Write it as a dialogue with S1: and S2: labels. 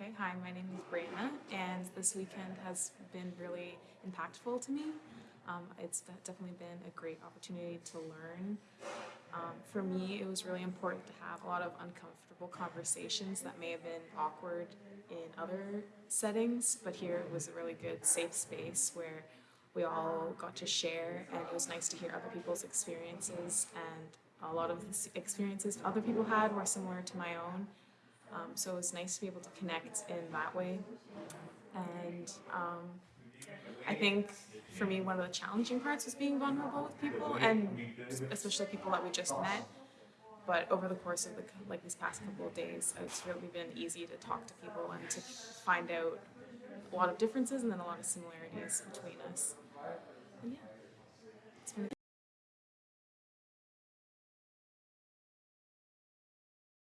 S1: Okay, hi, my name is Brianna, and this weekend has been really impactful to me. Um, it's definitely been a great opportunity to learn. Um, for me, it was really important to have a lot of uncomfortable conversations that may have been awkward in other settings, but here it was a really good safe space where we all got to share, and it was nice to hear other people's experiences. And a lot of the experiences other people had were similar to my own. Um, so it was nice to be able to connect in that way. And um, I think for me, one of the challenging parts was being vulnerable with people, and especially people that we just met. But over the course of the like these past couple of days, it's really been easy to talk to people and to find out a lot of differences and then a lot of similarities between us.